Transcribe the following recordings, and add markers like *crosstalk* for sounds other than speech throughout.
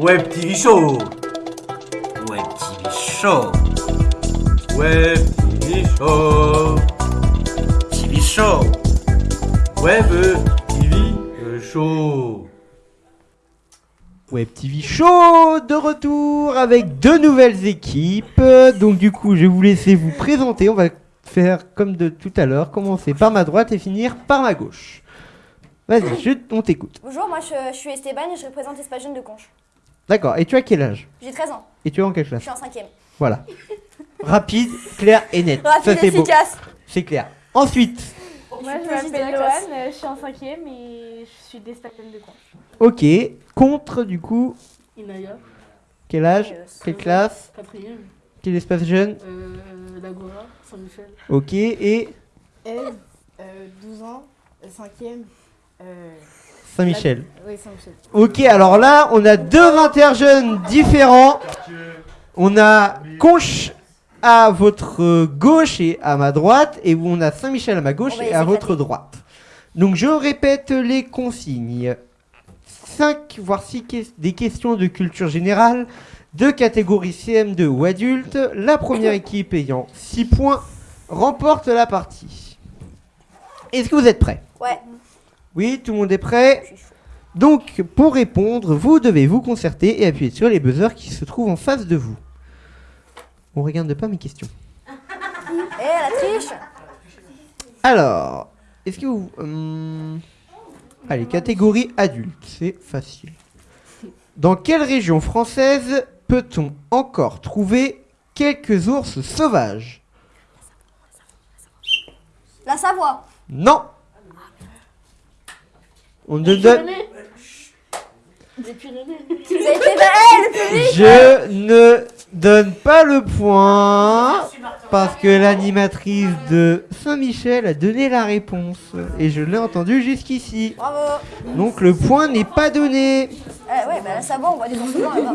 Web TV Show. Web TV Show. Web TV Show. TV Show. Web TV Show. Web TV Show de retour avec deux nouvelles équipes. Donc du coup, je vais vous laisser vous présenter. On va faire comme de tout à l'heure, commencer par ma droite et finir par ma gauche. Vas-y, je, on t'écoute. Bonjour, moi je, je suis Esteban et je représente Espace Jeune de Conche. D'accord, et tu as quel âge? J'ai 13 ans, Et tu es en quelle je classe suis en 5ème. Voilà. Rapide, clair et net. Rapide, Ça efficace. C'est clair. Ensuite, Moi, je m'appelle. Loane, je suis en cinquième et je suis d'Espagnol de Conche. ok. Contre du coup, Inaya, quel âge? Euh, Quelle classe? Quatrième, Quel espace jeune? Euh, l'Agora, Saint-Michel. Ok. Et? Eve, euh, 12 ans, 5ème. Euh, Saint-Michel. oui, Saint-Michel. Ok, alors là, on a deux interjeunes différents. On a Conche à votre gauche et à ma droite, et on a Saint-Michel à ma gauche et à votre droite. Donc je répète les consignes. 5 voire 6 des questions de culture générale, de catégorie CM2 ou adulte. La première équipe ayant 6 points remporte la partie. Est-ce que vous êtes prêts? Ouais, Oui, tout le monde est prêt donc, pour répondre, vous devez vous concerter et appuyer sur les buzzers qui se trouvent en face de vous. On regarde pas mes questions. *laughs* Eh, la triche Alors, est-ce que vous... hum, Allez, catégorie adulte, c'est facile. Dans quelle région française peut-on encore trouver quelques ours sauvages? La Savoie Non On ne donne... Je ne donne pas le point parce que l'animatrice de Saint-Michel a donné la réponse et je l'ai entendu jusqu'ici. Bravo Donc le point n'est pas donné. Eh, Ouais, bah on des ours blancs là-bas.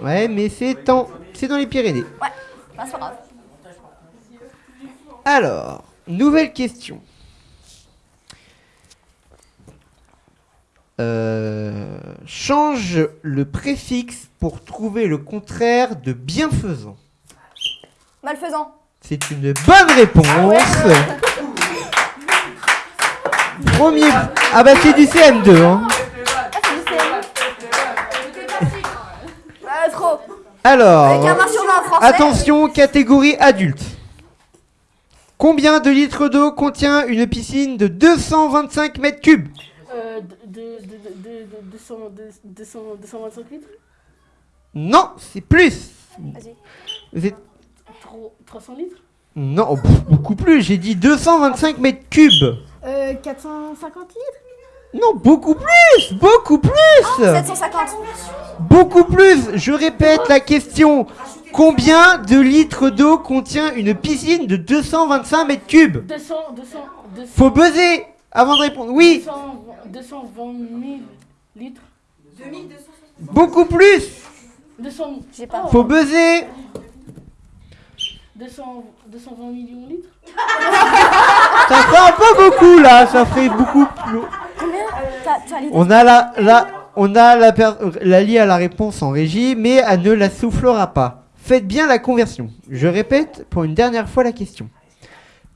Ouais, mais c'est en... c'est dans les Pyrénées. Bah, c'est pas grave. Alors, nouvelle question. Euh, change le préfixe pour trouver le contraire de bienfaisant. Malfaisant. C'est une bonne réponse. Premier. Ah bah c'est du CM2. Hein. Ah, trop Avec Alors, un 20 sur 20 en français. attention, catégorie adulte. Combien de litres d'eau contient une piscine de 225 mètres cubes? euh, de, de, de, de, de, 200, de, 200, 225 litres Non, c'est plus. Vas-y. Vous êtes- Tro- 300 litres Non, oh, beaucoup plus. J'ai dit 225 mètres cubes. Euh, 450 litres Non, beaucoup plus, beaucoup plus. 750. Beaucoup plus Je répète la question. Combien de litres d'eau contient une piscine de 225 mètres cubes 200, 200, 200, Faut buzzer avant de répondre. Oui, 200, 220 000 litres beaucoup plus 200, J'ai pas. Faut buzzer 200, 220 millions de litres Ça ferait un peu beaucoup là, ça ferait beaucoup plus. Combien? T'as- Tu as l'idée? On a la, la, on a la, per- la lie à la réponse en régie, mais elle ne la soufflera pas. Faites bien la conversion. Je répète pour une dernière fois la question.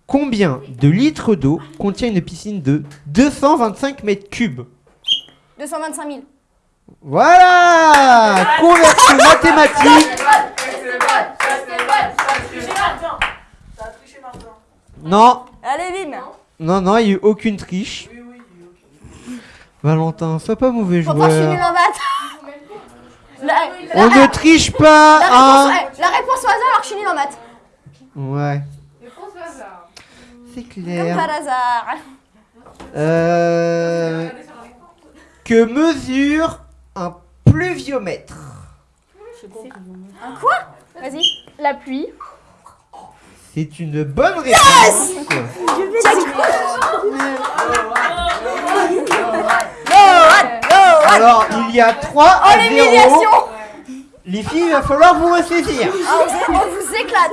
Combien de litres d'eau contient une piscine de 225 mètres cubes 225 000. Voilà Conversion mathématique Non, Allez, bim non, non, il n'y a eu aucune triche. Valentin, sois pas mauvais Pourtant, je suis nul joueur. en maths. La, On ne triche pas, la hein réponse, la réponse au hasard alors que je suis nul en maths. Ouais. C'est Comme clair. par hasard. Euh, que mesure un pluviomètre? Un quoi? Vas-y. La pluie. C'est une bonne réponse. Alors, il y a 3 Oh, à 0. l'humiliation Les filles, il va falloir vous ressaisir. Ah, on vous éclate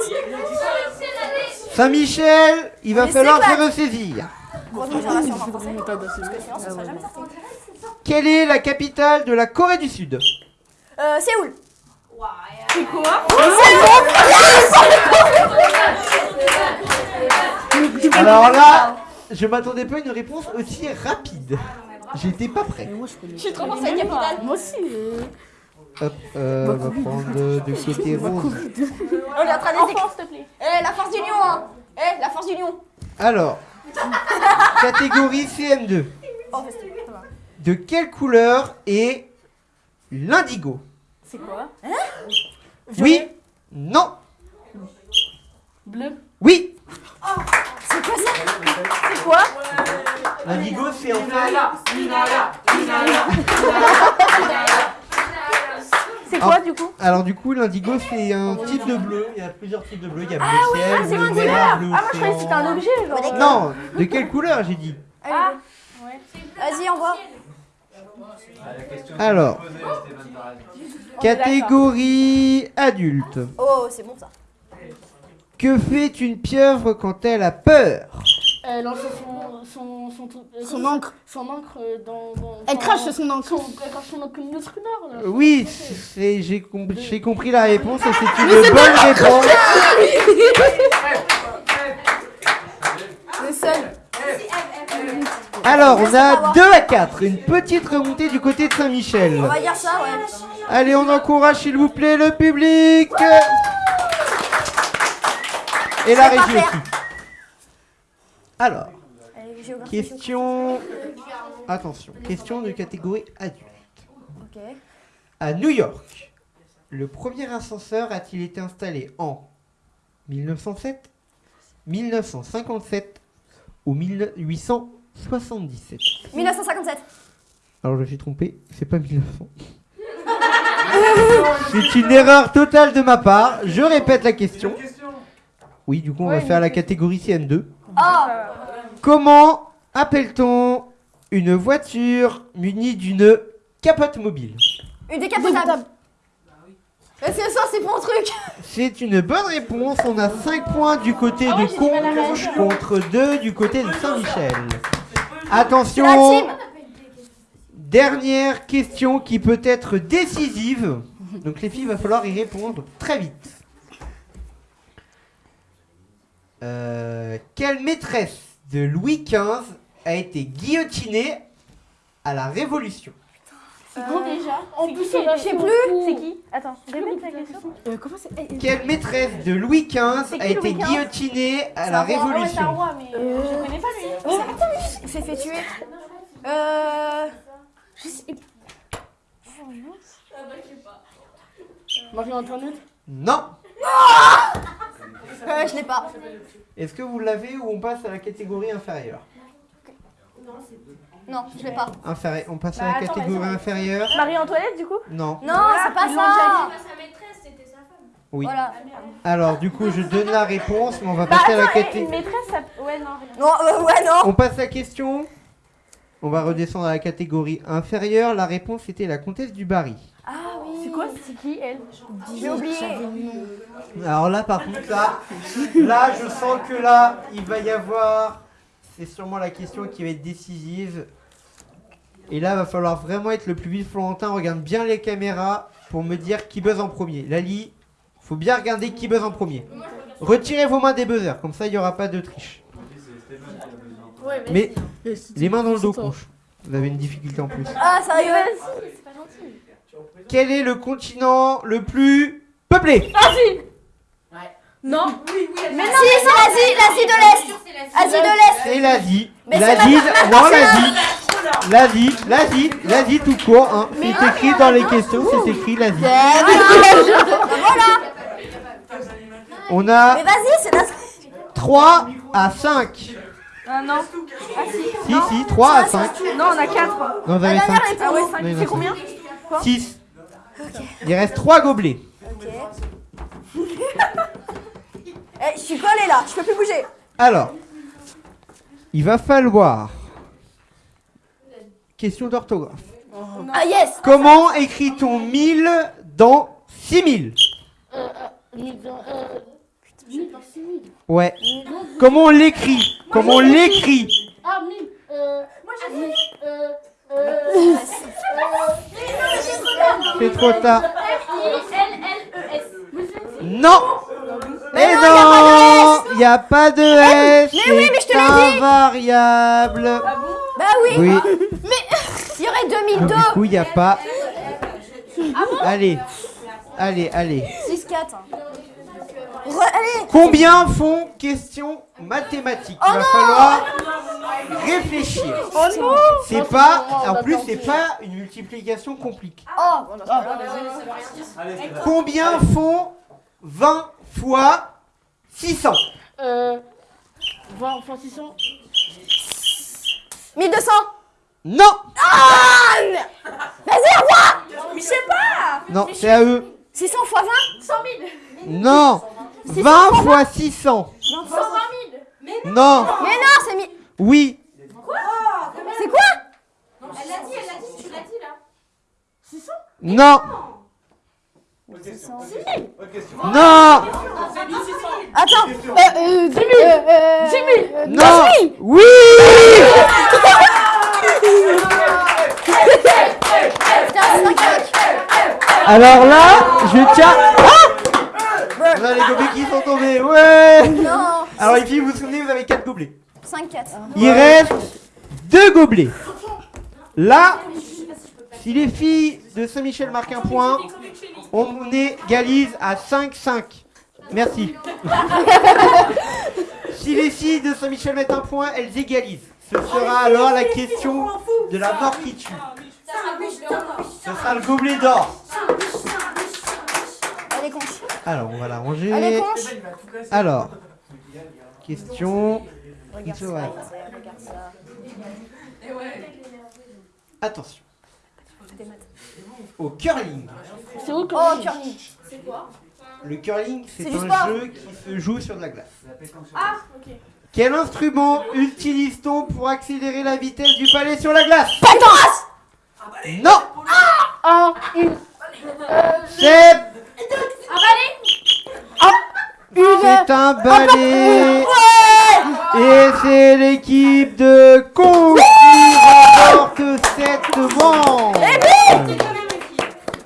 Saint-Michel, il va Mais falloir se ressaisir. Quelle est la capitale de la Corée du Sud? Euh, Séoul. C'est quoi? Alors là, je m'attendais pas à une réponse aussi rapide. J'étais pas prêt. Je suis trop forte avec capitale. Moi aussi. Hop, euh, on va prendre de, de côté. On est en train d'essayer. Enfant, s'il te plaît. Eh, la force d'union, hein. Eh, la force d'union. Alors, *laughs* catégorie CM2. Oh, festif, ça va. De quelle couleur est l'indigo? C'est quoi? Oui Non Bleu? Oui C'est quoi ça? C'est quoi? L'indigo, c'est en fait... *laughs* C'est quoi du coup Alors du coup, l'indigo, c'est un type de bleu. Il y a plusieurs types de bleu. Il y a bleu ciel, Ah, c'est bleu Ah, moi je croyais que c'était un objet genre. Non, de quelle couleur j'ai dit Ah, Vas-y, envoie. Alors, catégorie adulte. Oh, c'est bon ça. Que fait une pieuvre quand elle a peur? Elle lance son, son, son, truc- euh, Son encre. Son encre euh, dans. dans Elle crache son encre. Son, elle crache son encre comme une autre rumeur, là. Oui, j'ai com- j'ai compris la réponse et c'est une bonne réponse. *laughs* *laughs* Le seul. Alors, on a 2 à 4. Une petite remontée du côté de Saint-Michel. On va dire ça, ouais. Allez, on encourage s'il vous plaît le public. Et la régie aussi. Alors, question... Attention, question de catégorie adulte. À New York, le premier ascenseur a-t-il été installé en 1907, 1957 ou 1877 1957. Alors je me suis trompé, c'est pas 1900. *laughs* c'est une erreur totale de ma part. Je répète la question. Oui, du coup, on va faire la catégorie CM2. Oh, Comment appelle-t-on une voiture munie d'une capote mobile une décapotable. Parce que ça, c'est mon truc. C'est une bonne réponse. On a 5 points du côté Ah de réagir. contre 2 du côté de Saint-Michel. Attention, dernière question qui peut être décisive. Donc les filles, il va falloir y répondre très vite. Euh, quelle maîtresse de Louis XV a été guillotinée à la Révolution? C'est qui déjà? En C'est plus, je sais plus. C'est qui? Attends, répète la question. Euh, comment c'est eh, Quelle maîtresse de Louis XV a qui, été Louis XV guillotinée à la. Ah ouais, c'est un Révolution? roi, mais Euh. je connais pas lui. Il s'est fait tuer. Euh. Marie-Antoinette? Non Euh, je l'ai pas. Est-ce que vous l'avez ou on passe à la catégorie inférieure Non, je l'ai pas. Inférie- On passe Bah, à la attends, catégorie inférieure Marie-Antoinette du coup? Non. Non, c'est pas l'ont ça. Oui. Voilà. Alors du coup je donne la réponse, mais on va Bah passer à la attends, eh, catégorie. une maîtresse ça... Ouais non, rien. Non, euh, ouais, non. On passe à la question. On va redescendre à la catégorie inférieure. La réponse était la comtesse du Barry. Ah quoi C'est qui elle J'ai oublié. Alors là par contre là, là je sens que là il va y avoir, c'est sûrement la question qui va être décisive. Et là va falloir vraiment être le plus vite Florentin. Regarde bien les caméras pour me dire qui buzz en premier. Lali, faut bien regarder qui buzz en premier. Retirez vos mains des buzzers, comme ça il n'y aura pas de triche. Ouais, mais. Mais c'est- les mains dans le dos, c'est conche. Vous avez une difficulté en plus. Ah, sérieux Quel est le continent le plus peuplé Non Mais si, c'est l'Asie, l'Asie de l'Est. Asie de l'Est. C'est l'Asie. Mais c'est L'Asie, non l'Asie. L'Asie, l'Asie, l'Asie tout court. Hein. C'est écrit dans les questions, c'est écrit l'Asie. *laughs* On Mais a vas-y, c'est l'Asie. 3 à 5. Ah non. Ah si. Si, si, 3 à 5. Non, on a 4. Non, vous avez La 5. dernière Ah ouais, réponse. 5. Non, non, C'est combien 6. Il reste 3 gobelets. Ok. Eh, je suis collée là, je peux plus bouger. Alors, il va falloir. Question d'orthographe. Ah yes Comment écrit-on 1000 dans 6000 Mille dans- euh. Ouais. Comment on l'écrit Comment on l'écrit Ah, mille. Euh. Moi j'ai dit. Euh. Euh. C'est trop tard. F-I-L-L-E-S. Non Mais non, Il n'y a pas de S. mais oui, mais je te l'ai dit. invariable. Bah oui. Oui. Il y aurait Donc, 2002. du coup, il n'y a pas. Allez. Allez, allez. 6-4. Re- Allez. Combien font question mathématiques? Oh Il va falloir réfléchir. Oh non. C'est pas, en plus, c'est pas une multiplication compliquée. Oh. Combien font 20 fois 600 Euh. 20 fois 600. 1200. Non Ah Vas-y, roi. Mais je sais pas Non, c'est à eux. 600 fois 20 100 000 Non 20 fois 600 120 000 Mais Non Mais non, c'est mi... Oui C'est quoi elle l'a dit, elle l'a dit, tu l'as dit là Non Non Attends. Euh, euh, 10 000. Euh, 10 000. Non Oui 5 Alors là, je tiens... Ah les gobelets qui sont tombés, ouais Non. Alors les filles, vous vous souvenez, vous avez 4 gobelets. 5-4. Il reste deux gobelets. Là, si les filles de Saint-Michel marquent un point, on égalise à 5-5. Merci. *laughs* si les filles de Saint-Michel mettent un point, elles égalisent. Ce sera alors la question de la mort qui tue. Ce sera le gobelet d'or. Alors, on va la ranger. conche. Alors, *laughs* question. Attention. Au curling. C'est où que Oh, curling. Le curling, c'est C'est du un sport. jeu qui se joue sur de la glace. Ah, ok. Quel instrument utilise-t-on pour accélérer la vitesse du palais sur la glace? Pétasse Non Ah, une. C'est Ah, c'est un balai Et c'est l'équipe de Con remporte cette manche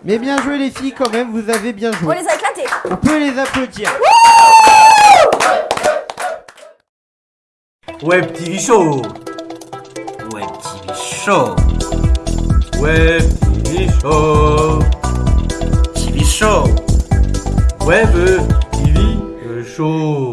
Mais bien joué les filles quand même, vous avez bien On joué. les a éclatés. On peut les applaudir. Web TV Show. Web TV Show. Web TV Show. TV Show. Web TV Show.